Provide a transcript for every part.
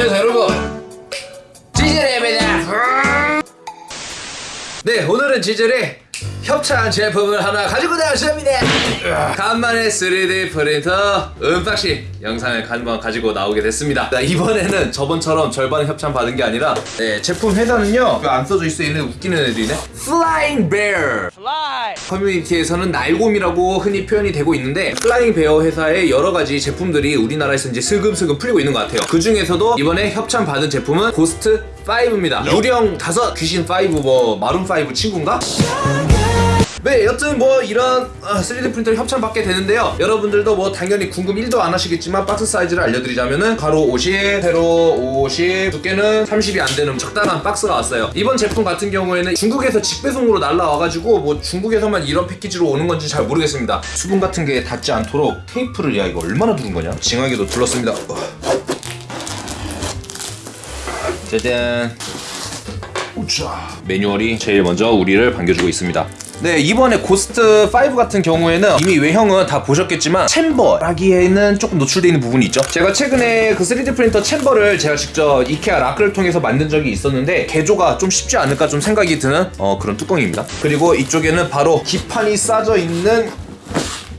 안녕하세요 여러분. 지젤입니다. 네 오늘은 지젤이 협찬 제품을 하나 가지고 나왔습니다. 간만에 3D 프린터 unboxing 영상을 한번 가지고 나오게 됐습니다. 자, 이번에는 저번처럼 절반 협찬 받은 게 아니라 네, 제품 회사는요 안 써져 있어 얘는 웃기는 애들이네. Flying Bear. 커뮤니티에서는 날곰이라고 흔히 표현이 되고 있는데 Flying Bear 회사의 여러 가지 제품들이 우리나라에서 이제 슬금슬금 풀리고 있는 것 같아요. 그 중에서도 이번에 협찬 받은 제품은 Ghost 5입니다. 유령 5, 귀신 5, 뭐 Maroon 5 친구인가? 네, 여튼 뭐 이런 어, 3D 프린터를 협찬 받게 되는데요. 여러분들도 뭐 당연히 궁금 1도 안 하시겠지만 박스 사이즈를 알려드리자면은 가로 50, 세로 50, 두께는 30이 안 되는 적당한 박스가 왔어요. 이번 제품 같은 경우에는 중국에서 직배송으로 날라와가지고 뭐 중국에서만 이런 패키지로 오는 건지 잘 모르겠습니다. 수분 같은 게 닿지 않도록 테이프를 야 이거 얼마나 두른 거냐? 징하게도 둘렀습니다. 어. 짜잔. 우짜. 매뉴얼이 제일 먼저 우리를 반겨주고 있습니다. 네 이번에 Ghost 5 같은 경우에는 이미 외형은 다 보셨겠지만 chamber라기에는 조금 노출되어 있는 부분이 있죠. 제가 최근에 그 3D 프린터 챔버를 제가 직접 IKEA LACK을 통해서 만든 적이 있었는데 개조가 좀 쉽지 않을까 좀 생각이 드는 어, 그런 뚜껑입니다. 그리고 이쪽에는 바로 기판이 싸져 있는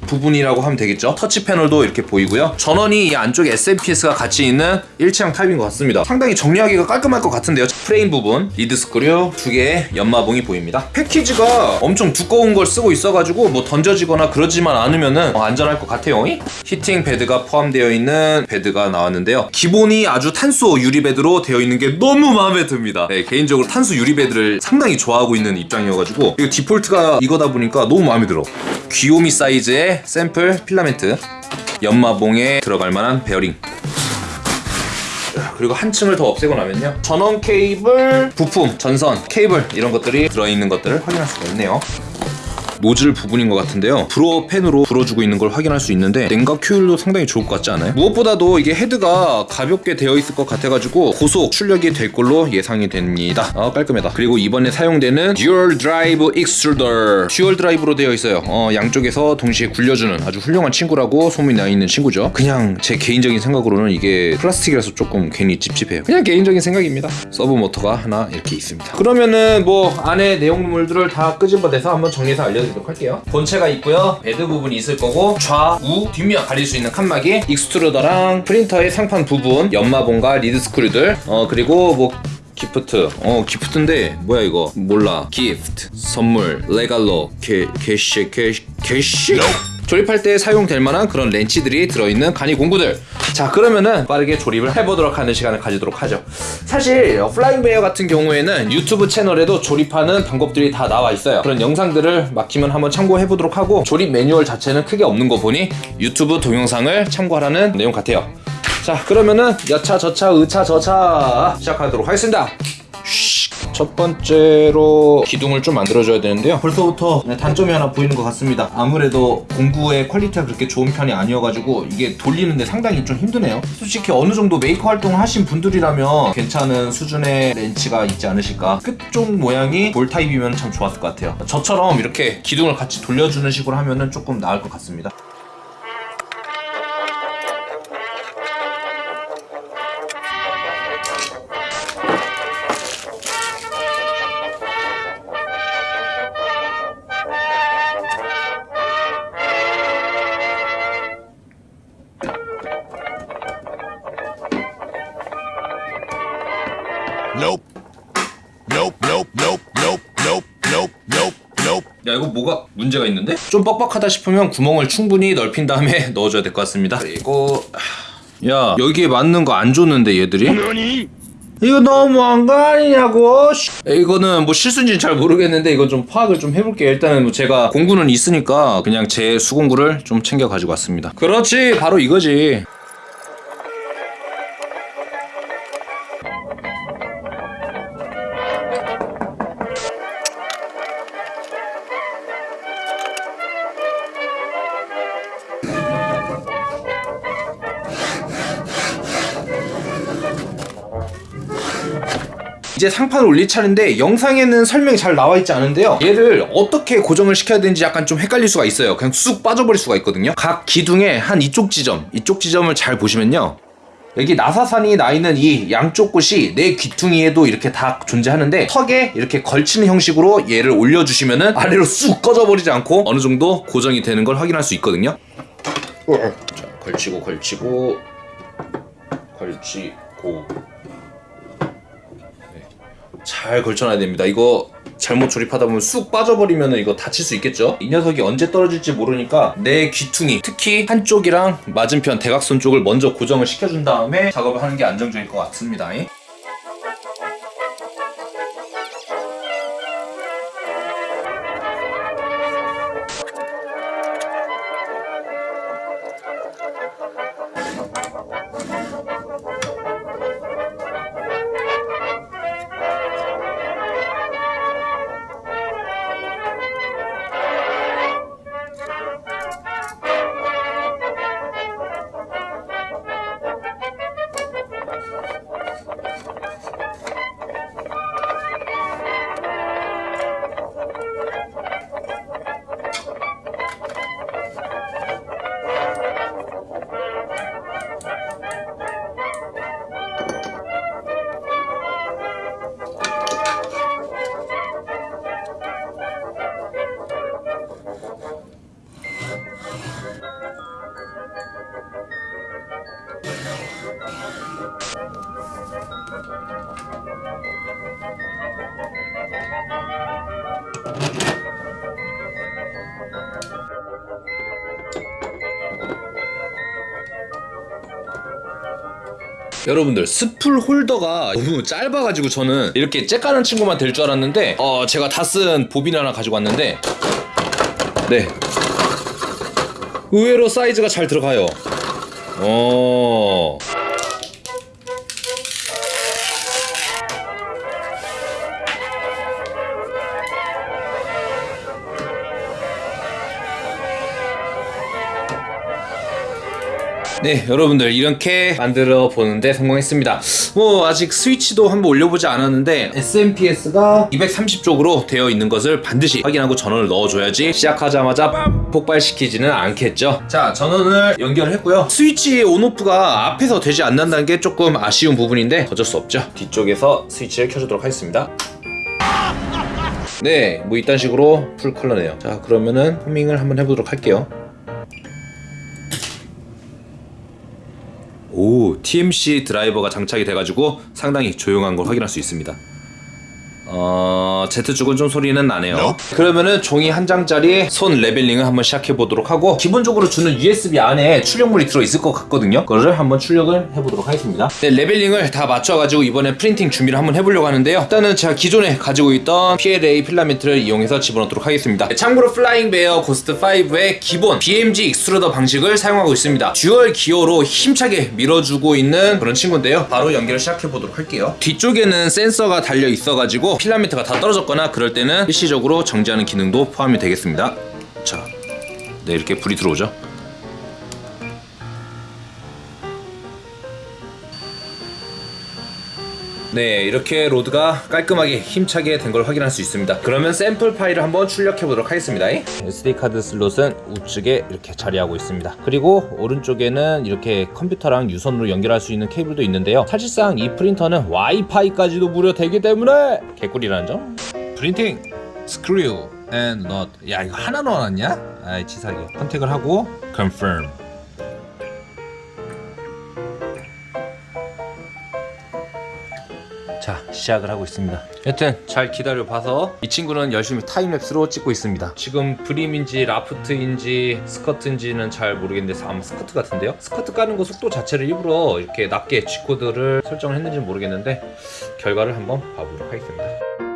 부분이라고 하면 되겠죠? 터치 패널도 이렇게 보이고요. 전원이 이 안쪽에 SMPS가 같이 있는 일체형 타입인 것 같습니다. 상당히 정리하기가 깔끔할 것 같은데요. 프레임 부분 lead screw 두 개의 연마봉이 보입니다. 패키지가 엄청 두꺼운 걸 쓰고 있어가지고 뭐 던져지거나 그러지만 않으면은 어, 안전할 것 같아요. heating bed가 포함되어 있는 bed가 나왔는데요. 기본이 아주 탄소 유리 bed로 되어 있는 게 너무 마음에 듭니다. 네, 개인적으로 탄소 유리 bed를 상당히 좋아하고 있는 입장이어가지고 이거 디폴트가 이거다 보니까 너무 마음에 들어. 귀요미 사이즈의 샘플 필라멘트. 연마봉에 들어갈 만한 베어링. 그리고 한 층을 더 없애고 나면요. 전원 케이블, 부품, 전선, 케이블 이런 것들이 들어있는 것들을 확인할 수가 있네요 노즐 부분인 것 같은데요. blower fan으로 불어주고 있는 걸 확인할 수 있는데 냉각 효율도 상당히 좋을 것 같지 않아요? 무엇보다도 이게 헤드가 가볍게 되어 있을 것 같아가지고 고속 출력이 될 걸로 예상이 됩니다. 아 깔끔하다. 그리고 이번에 사용되는 dual drive extruder dual drive로 되어 있어요. 어, 양쪽에서 동시에 굴려주는 아주 훌륭한 친구라고 소문이 나 있는 친구죠. 그냥 제 개인적인 생각으로는 이게 플라스틱이라서 조금 괜히 찝찝해요. 그냥 개인적인 생각입니다. sub motor가 하나 이렇게 있습니다. 그러면은 뭐 안에 내용물들을 다 끄집어내서 한번 정리해서 알려드릴게요 보여드리도록 할게요. 본체가 있고요. bed 부분이 있을 거고 좌우 뒷면 가릴 수 있는 칸막이 extruder랑 프린터의 상판 부분 연마봉과 lead screw들 어 그리고 뭐 gift. 어 gift인데 뭐야 이거? 몰라. gift 선물 regalo 게 게시 게시 게시 조립할 때 사용될 만한 그런 렌치들이 들어있는 간이 공구들. 자 그러면은 빠르게 조립을 해보도록 하는 시간을 가지도록 하죠. 사실 Flying Bear 같은 경우에는 유튜브 채널에도 조립하는 방법들이 다 나와 있어요. 그런 영상들을 막히면 한번 참고해 보도록 하고 조립 매뉴얼 자체는 크게 없는 거 보니 유튜브 동영상을 참고하라는 내용 같아요. 자 그러면은 여차 저차 여차 저차 시작하도록 하겠습니다 첫 번째로 기둥을 좀 만들어줘야 되는데요. 벌써부터 단점이 하나 보이는 것 같습니다. 아무래도 공구의 quality가 그렇게 좋은 편이 아니어가지고 이게 돌리는데 상당히 좀 힘드네요. 솔직히 어느 정도 메이커 활동을 하신 분들이라면 괜찮은 수준의 렌치가 있지 않으실까? 끝쪽 모양이 볼 타입이면 참 좋았을 것 같아요. 저처럼 이렇게 기둥을 같이 돌려주는 식으로 하면 조금 나을 것 같습니다 Nope. Nope, nope, nope, nope, nope, nope, nope, nope. 야 이거 뭐가 문제가 있는데? 좀 뻑뻑하다 싶으면 구멍을 충분히 넓힌 다음에 넣어줘야 될 것 같습니다 그리고 야 여기에 맞는 거 안 줬는데 얘들이? 이거 너무한 거 아니냐고 이거는 뭐 실수인지는 잘 모르겠는데 이건 좀 파악을 좀 해볼게요 일단은 뭐 제가 공구는 있으니까 그냥 제 수공구를 좀 챙겨 가지고 왔습니다 그렇지 바로 이거지 이제 상판을 올릴 차례인데 영상에는 설명이 잘 나와 있지 않은데요 얘를 어떻게 고정을 시켜야 되는지 약간 좀 헷갈릴 수가 있어요 그냥 쑥 빠져버릴 수가 있거든요 각 기둥의 한 이쪽 지점 이쪽 지점을 잘 보시면요 여기 나사산이 나 있는 이 양쪽 끝이 내 귀퉁이에도 이렇게 다 존재하는데 턱에 이렇게 걸치는 형식으로 얘를 올려주시면은 아래로 쑥 꺼져버리지 않고 어느 정도 고정이 되는 걸 확인할 수 있거든요. 자, 걸치고 걸치고 걸치고 네. 잘 걸쳐놔야 됩니다. 이거 잘못 조립하다 보면 쑥 빠져버리면 이거 다칠 수 있겠죠? 이 녀석이 언제 떨어질지 모르니까 내 귀퉁이 특히 한쪽이랑 맞은편 대각선 쪽을 먼저 고정을 시켜준 다음에 작업을 하는 게 안정적일 것 같습니다. 여러분들 스풀 홀더가 너무 짧아가지고 저는 이렇게 째까는 친구만 될 줄 알았는데 어 제가 다 쓴 보빈 하나 가지고 왔는데 네. 의외로 사이즈가 잘 들어가요. 어 네, 여러분들 이렇게 만들어 보는데 성공했습니다. 뭐 아직 스위치도 한번 올려보지 않았는데 SMPS가 230쪽으로 되어 있는 것을 반드시 확인하고 전원을 넣어줘야지 시작하자마자 빰! 폭발시키지는 않겠죠. 자, 전원을 연결했고요. 스위치 온오프가 앞에서 되지 않는다는 게 조금 아쉬운 부분인데 어쩔 수 없죠. 뒤쪽에서 스위치를 켜주도록 하겠습니다. 네, 뭐 이딴 식으로 풀 컬러네요. 자, 그러면은 호밍을 한번 해보도록 할게요. 오, TMC 드라이버가 장착이 돼가지고 상당히 조용한 걸 확인할 수 있습니다. 어, Z축은 좀 소리는 나네요. 그러면은 종이 한 장짜리 손 leveling을 한번 시작해 보도록 하고 기본적으로 주는 USB 안에 출력물이 들어 있을 것 같거든요. 그거를 한번 출력을 해 보도록 하겠습니다. 네, leveling을 다 맞춰가지고 이번에 printing 준비를 한번 해보려고 하는데요. 일단은 제가 기존에 가지고 있던 PLA 필라멘트를 이용해서 집어넣도록 하겠습니다. 네, 참고로 Flying Bear Ghost 5의 기본 BMG extruder 방식을 사용하고 있습니다. dual gear로 힘차게 밀어주고 있는 그런 친구인데요. 바로 연결을 시작해 보도록 할게요. 뒤쪽에는 센서가 달려 있어가지고 필라멘트가 다 떨어졌거나 그럴 때는 일시적으로 정지하는 기능도 포함이 되겠습니다. 자, 네 이렇게 불이 들어오죠. 네 이렇게 load가 깔끔하게 힘차게 된 걸 확인할 수 있습니다. 그러면 샘플 파일을 한번 출력해 보도록 하겠습니다. SD카드 슬롯은 우측에 이렇게 자리하고 있습니다. 그리고 오른쪽에는 이렇게 컴퓨터랑 유선으로 연결할 수 있는 케이블도 있는데요. 사실상 이 프린터는 와이파이까지도 무료 되기 때문에 개꿀이라는 점. printing screw and nut. 야 이거 하나 넣어놨냐? 아이 치사하게. 선택을 하고 confirm 자 시작을 하고 있습니다. 여튼 잘 기다려 봐서 이 친구는 열심히 time-lapse로 찍고 있습니다. 지금 brim인지 raft인지 스커트인지는 잘 모르겠는데 아마 스커트 같은데요? 스커트 까는 거 속도 자체를 일부러 이렇게 낮게 G코드를 설정을 했는지 는 모르겠는데 결과를 한번 봐보도록 하겠습니다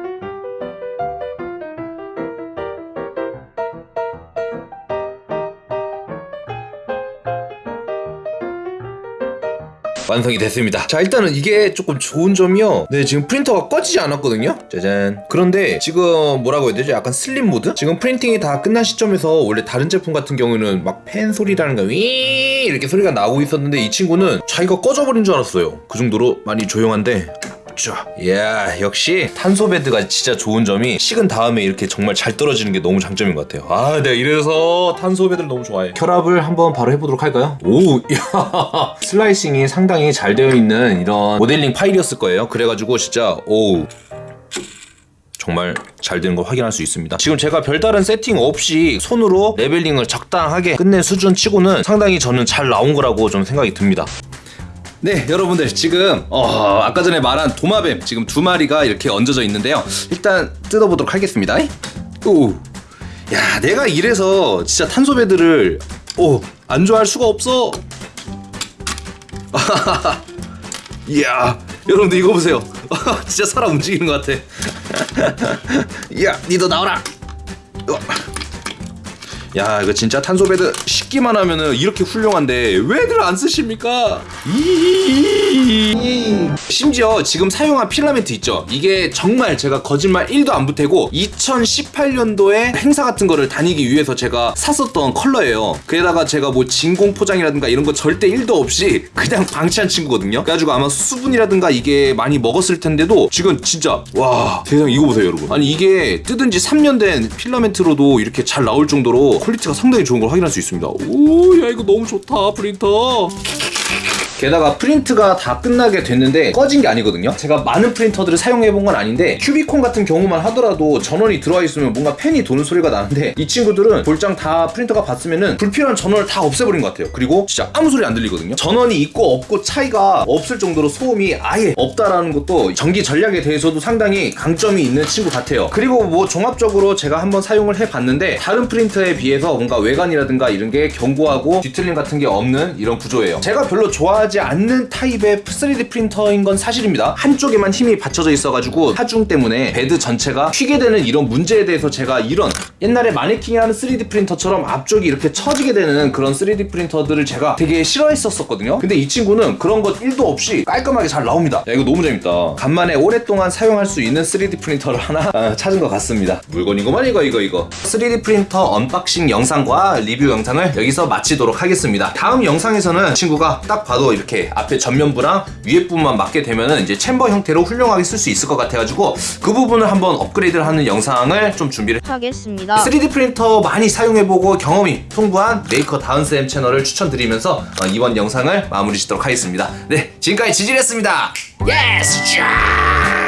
완성이 됐습니다. 자, 일단은 이게 조금 좋은 점이요. 네, 지금 프린터가 꺼지지 않았거든요. 짜잔. 그런데 지금 뭐라고 해야 되죠? 약간 슬림 모드? 지금 프린팅이 다 끝난 시점에서 원래 다른 제품 같은 경우는 막팬 소리라는 거, 위 이렇게 소리가 나오고 있었는데 이 친구는 자기가 꺼져버린 줄 알았어요. 그 정도로 많이 조용한데 쫙. 이야 역시 탄소 bed가 진짜 좋은 점이 식은 다음에 이렇게 정말 잘 떨어지는 게 너무 장점인 것 같아요. 아 내가 이래서 탄소 bed를 너무 좋아해. 결합을 한번 바로 해보도록 할까요? 오, 야 slicing이 상당히 잘 되어 있는 이런 모델링 파일이었을 거예요. 그래가지고 진짜 오. 정말 잘 되는 걸 확인할 수 있습니다. 지금 제가 별다른 세팅 없이 손으로 leveling을 적당하게 끝낸 수준 치고는 상당히 저는 잘 나온 거라고 좀 생각이 듭니다. 네, 여러분들 지금 어, 아까 전에 말한 도마뱀 지금 두 마리가 이렇게 얹어져 있는데요. 일단 뜯어보도록 하겠습니다. 오, 야, 내가 이래서 진짜 탄소 베드를 오, 안 좋아할 수가 없어. 이야, 여러분들 이거 보세요. 진짜 사람 움직이는 것 같아. 야, 니도 나와라. 어. 야, 이거 진짜 탄소 베드 식기만 하면은 이렇게 훌륭한데 왜들 안 쓰십니까? 이- 심지어 지금 사용한 필라멘트 있죠? 이게 정말 제가 거짓말 1도 안 보태고 2018년도에 행사 같은 거를 다니기 위해서 제가 샀었던 컬러예요. 게다가 제가 뭐 진공 포장이라든가 이런 거 절대 1도 없이 그냥 방치한 친구거든요. 그래가지고 아마 수분이라든가 이게 많이 먹었을 텐데도 지금 진짜 와 세상 이거 보세요 여러분. 아니 이게 뜯은 지 3년 된 필라멘트로도 이렇게 잘 나올 정도로 퀄리티가 상당히 좋은 걸 확인할 수 있습니다. 오, 야 이거 너무 좋다 프린터. 게다가 프린트가 다 끝나게 됐는데 꺼진 게 아니거든요. 제가 많은 프린터들을 사용해 본 건 아닌데 큐비콘 같은 경우만 하더라도 전원이 들어와 있으면 뭔가 팬이 도는 소리가 나는데 이 친구들은 볼장 다 프린터가 봤으면은 불필요한 전원을 다 없애버린 것 같아요. 그리고 진짜 아무 소리 안 들리거든요. 전원이 있고 없고 차이가 없을 정도로 소음이 아예 없다라는 것도 전기 절약에 대해서도 상당히 강점이 있는 친구 같아요. 그리고 뭐 종합적으로 제가 한번 사용을 해봤는데 다른 프린터에 비해서 뭔가 외관이라든가 이런 게 견고하고 뒤틀림 같은 게 없는 이런 구조예요. 제가 별로 좋아하지 않는 타입의 3D 프린터인 건 사실입니다. 한쪽에만 힘이 받쳐져 있어가지고 하중 때문에 베드 전체가 휘게 되는 이런 문제에 대해서 제가 이런 옛날에 마네킹이 하는 3D 프린터처럼 앞쪽이 이렇게 처지게 되는 그런 3D 프린터들을 제가 되게 싫어했었거든요. 근데 이 친구는 그런 것 1도 없이 깔끔하게 잘 나옵니다. 야 이거 너무 재밌다. 간만에 오랫동안 사용할 수 있는 3D 프린터를 하나 아, 찾은 것 같습니다. 물건이고만 이거 이거 이거. 3D 프린터 unboxing 영상과 리뷰 영상을 여기서 마치도록 하겠습니다. 다음 영상에서는 친구가 딱 봐도 앞에 전면부랑 위에 부분만 맞게 되면은 이제 chamber 형태로 훌륭하게 쓸 수 있을 것 같아가지고 그 부분을 한번 업그레이드를 하는 영상을 좀 준비를 하겠습니다. 3D 프린터 많이 사용해보고 경험이 풍부한 메이커 다운쌤 채널을 추천드리면서 어, 이번 영상을 마무리 짓도록 하겠습니다. 네, 지금까지 지질했습니다. yes! 쫙!